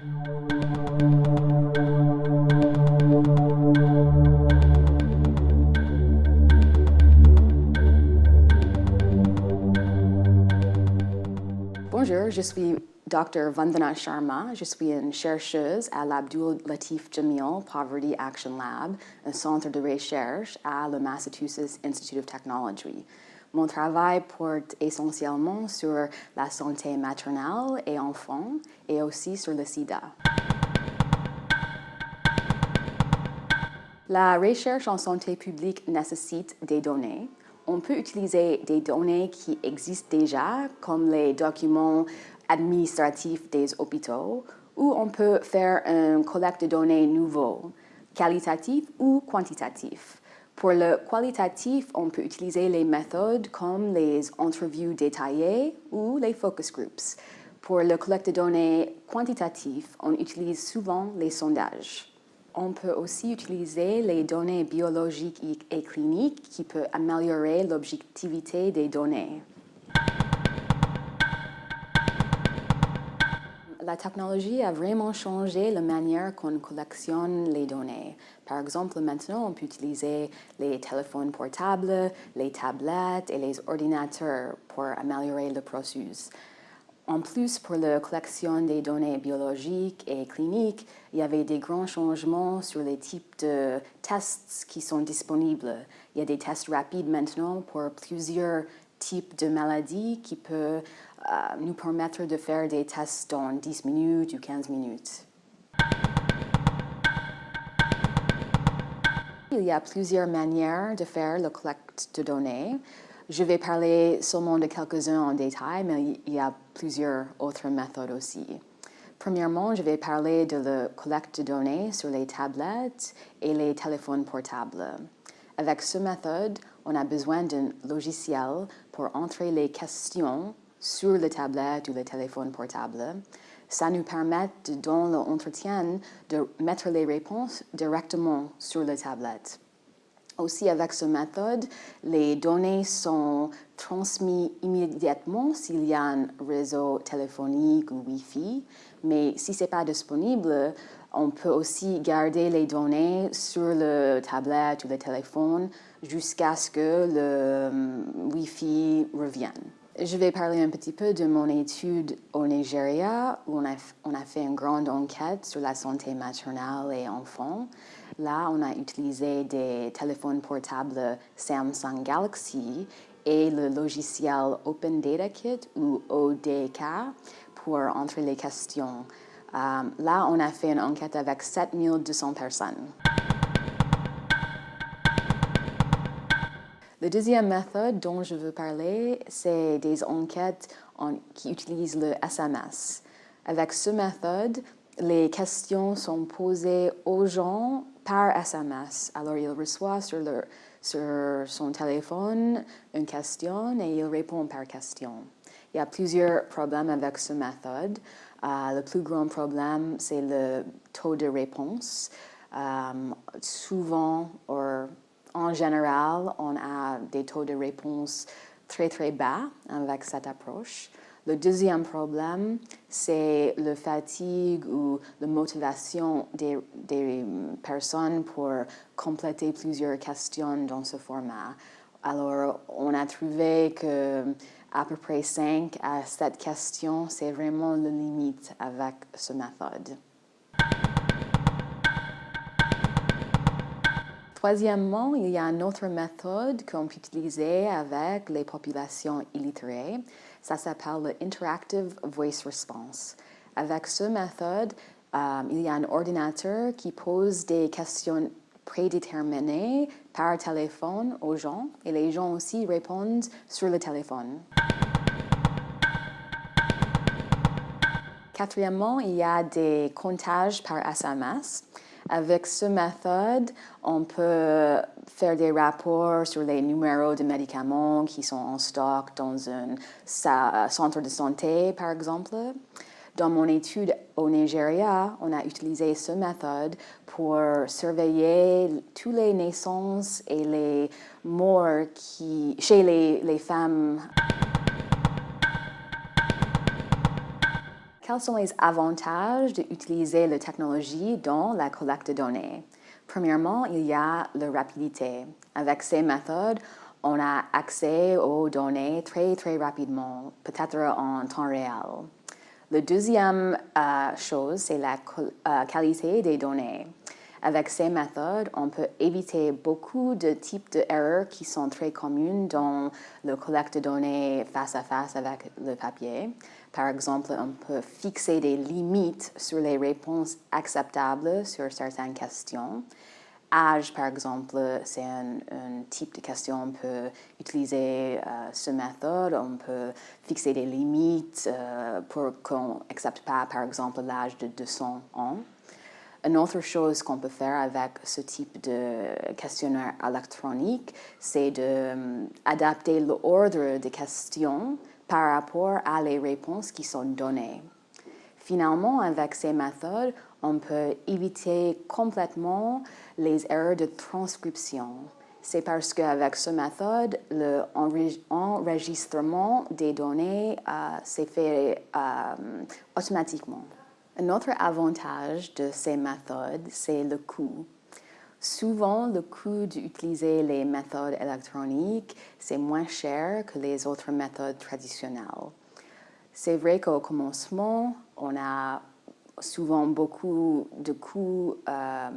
Bonjour, je suis Dr. Vandana Sharma. Je suis une chercheuse à l'Abdul Latif Jamil Poverty Action Lab, un centre de recherche à le Massachusetts Institute of Technology. Mon travail porte essentiellement sur la santé maternelle et enfant et aussi sur le sida. La recherche en santé publique nécessite des données on peut utiliser des données qui existent déjà, comme les documents administratifs des hôpitaux, ou on peut faire une collecte de données nouveau, qualitatif ou quantitatif. Pour le qualitatif, on peut utiliser les méthodes comme les interviews détaillées ou les focus groups. Pour le collecte de données quantitatif, on utilise souvent les sondages. On peut aussi utiliser les données biologiques et cliniques qui peuvent améliorer l'objectivité des données. La technologie a vraiment changé la manière qu'on collectionne les données. Par exemple, maintenant, on peut utiliser les téléphones portables, les tablettes et les ordinateurs pour améliorer le processus. En plus, pour la collection des données biologiques et cliniques, il y avait des grands changements sur les types de tests qui sont disponibles. Il y a des tests rapides maintenant pour plusieurs types de maladies qui peuvent nous permettre de faire des tests dans 10 minutes ou 15 minutes. Il y a plusieurs manières de faire la collecte de données. Je vais parler seulement de quelques-uns en détail, mais il y a plusieurs autres méthodes aussi. Premièrement, je vais parler de la collecte de données sur les tablettes et les téléphones portables. Avec cette méthode, on a besoin d'un logiciel pour entrer les questions sur la tablette ou le téléphone portable. Ça nous permet, dans l'entretien, de mettre les réponses directement sur la tablette. Aussi, avec cette méthode, les données sont transmises immédiatement s'il y a un réseau téléphonique ou Wi-Fi, mais si ce n'est pas disponible, on peut aussi garder les données sur le tablette ou le téléphone jusqu'à ce que le hum, Wi-Fi revienne. Je vais parler un petit peu de mon étude au Nigeria, où on a, on a fait une grande enquête sur la santé maternelle et enfant. Là, on a utilisé des téléphones portables Samsung Galaxy et le logiciel Open Data Kit ou ODK pour entrer les questions. Euh, là, on a fait une enquête avec 7200 personnes. La deuxième méthode dont je veux parler, c'est des enquêtes qui utilisent le SMS. Avec cette méthode, les questions sont posées aux gens par SMS. Alors, il reçoit sur, son téléphone une question et il répond par question. Il y a plusieurs problèmes avec cette méthode. Euh, le plus grand problème, c'est le taux de réponse. Euh, souvent, en général, on a des taux de réponse très très bas avec cette approche. Le deuxième problème, c'est la fatigue ou la motivation des, personnes pour compléter plusieurs questions dans ce format. Alors, on a trouvé que à peu près 5 à 7 questions, c'est vraiment la limite avec cette méthode. Troisièmement, il y a une autre méthode qu'on peut utiliser avec les populations illettrées. Ça s'appelle le Interactive Voice Response. Avec cette méthode, euh, il y a un ordinateur qui pose des questions prédéterminées par téléphone aux gens et les gens aussi répondent sur le téléphone. Quatrièmement, il y a des comptages par SMS. Avec cette méthode, on peut faire des rapports sur les numéros de médicaments qui sont en stock dans un centre de santé, par exemple. Dans mon étude au Nigeria, on a utilisé cette méthode pour surveiller toutes les naissances et les morts chez les femmes quels sont les avantages d'utiliser la technologie dans la collecte de données? Premièrement, il y a la rapidité. Avec ces méthodes, on a accès aux données très, très rapidement, peut-être en temps réel. La deuxième euh, chose, c'est la euh, qualité des données. Avec ces méthodes, on peut éviter beaucoup de types d'erreurs qui sont très communes dans le collecte de données face à face avec le papier. Par exemple, on peut fixer des limites sur les réponses acceptables sur certaines questions. Âge, par exemple, c'est un, type de question. On peut utiliser euh, ce méthode. On peut fixer des limites euh, pour qu'on n'accepte pas, par exemple, l'âge de 200 ans. Une autre chose qu'on peut faire avec ce type de questionnaire électronique, c'est d'adapter um, l'ordre des questions par rapport à les réponses qui sont données. Finalement, avec ces méthodes, on peut éviter complètement les erreurs de transcription. C'est parce qu'avec cette méthode, l'enregistrement des données euh, s'est fait euh, automatiquement. Un autre avantage de ces méthodes, c'est le coût. Souvent, le coût d'utiliser les méthodes électroniques, c'est moins cher que les autres méthodes traditionnelles. C'est vrai qu'au commencement, on a souvent beaucoup de coûts euh,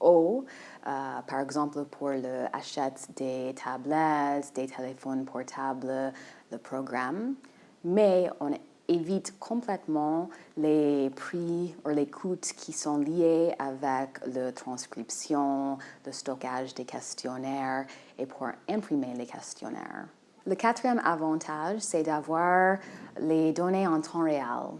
hauts, euh, par exemple pour l'achat des tablettes, des téléphones portables, le programme, mais on évite complètement les prix ou les coûts qui sont liés avec la transcription, le stockage des questionnaires et pour imprimer les questionnaires. Le quatrième avantage, c'est d'avoir les données en temps réel.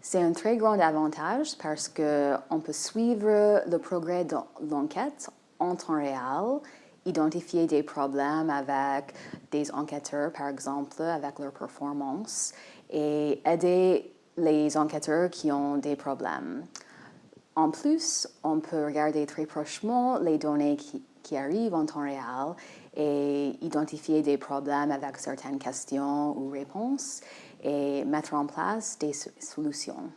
C'est un très grand avantage parce qu'on peut suivre le progrès de l'enquête en temps réel, identifier des problèmes avec des enquêteurs, par exemple, avec leur performance, et aider les enquêteurs qui ont des problèmes. En plus, on peut regarder très prochement les données qui, arrivent en temps réel et identifier des problèmes avec certaines questions ou réponses et mettre en place des solutions.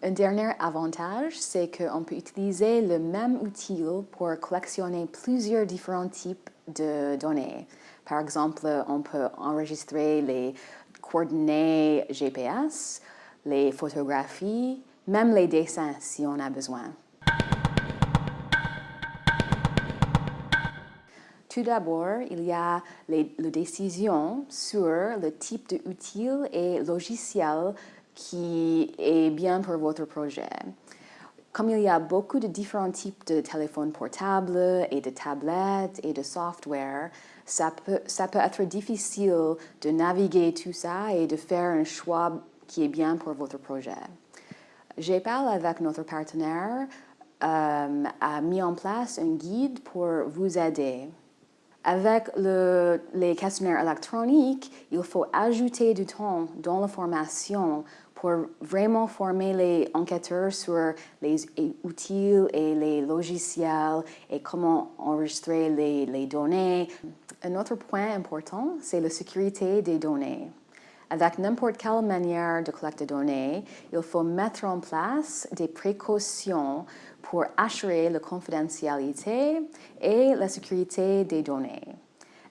Un dernier avantage, c'est qu'on peut utiliser le même outil pour collectionner plusieurs différents types de données. Par exemple, on peut enregistrer les coordonnées GPS, les photographies, même les dessins si on a besoin. Tout d'abord, il y a les, décisions sur le type d'outil et logiciel qui est bien pour votre projet. Comme il y a beaucoup de différents types de téléphones portables et de tablettes et de software, ça peut, être difficile de naviguer tout ça et de faire un choix qui est bien pour votre projet. J'ai parlé avec notre partenaire, euh, a mis en place un guide pour vous aider. Avec le, les questionnaires électroniques, il faut ajouter du temps dans la formation pour vraiment former les enquêteurs sur les outils et les logiciels et comment enregistrer les, données. Un autre point important, c'est la sécurité des données. Avec n'importe quelle manière de collecter des données, il faut mettre en place des précautions pour assurer la confidentialité et la sécurité des données.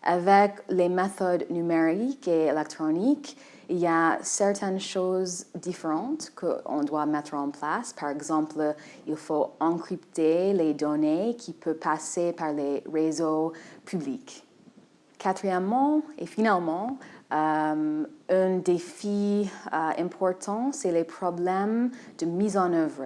Avec les méthodes numériques et électroniques, il y a certaines choses différentes qu'on doit mettre en place. Par exemple, il faut encrypter les données qui peuvent passer par les réseaux publics. Quatrièmement et finalement, euh, un défi euh, important, c'est les problèmes de mise en œuvre.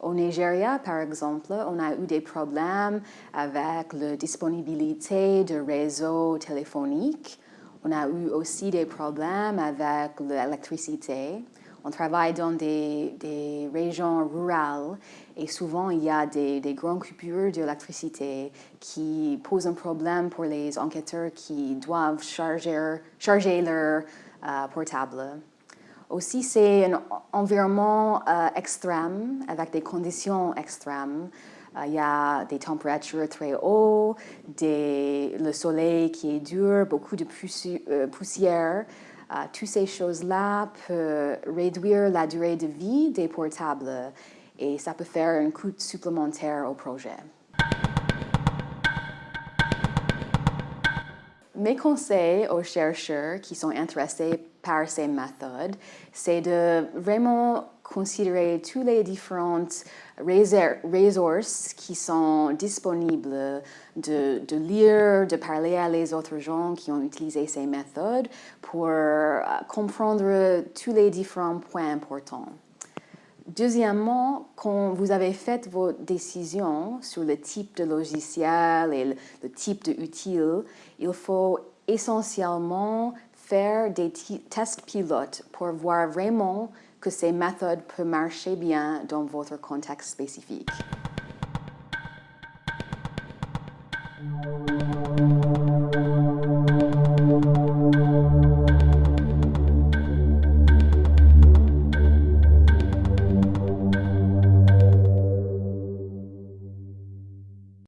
Au Nigeria, par exemple, on a eu des problèmes avec la disponibilité de réseaux téléphoniques on a eu aussi des problèmes avec l'électricité. On travaille dans des, régions rurales et souvent il y a des, grandes coupures d'électricité qui posent un problème pour les enquêteurs qui doivent charger, charger leur euh, portable. Aussi, c'est un environnement euh, extrême avec des conditions extrêmes. Euh, il y a des températures très hautes, le soleil qui est dur, beaucoup de euh, poussière. Euh, toutes ces choses-là peuvent réduire la durée de vie des portables et ça peut faire un coût supplémentaire au projet. Mes conseils aux chercheurs qui sont intéressés par ces méthodes, c'est de vraiment considérer toutes les différentes ressources qui sont disponibles, de, de, lire, de parler à les autres gens qui ont utilisé ces méthodes pour euh, comprendre tous les différents points importants. Deuxièmement, quand vous avez fait vos décisions sur le type de logiciel et le, type d'outil, il faut essentiellement faire des tests pilotes pour voir vraiment que ces méthodes peuvent marcher bien dans votre contexte spécifique.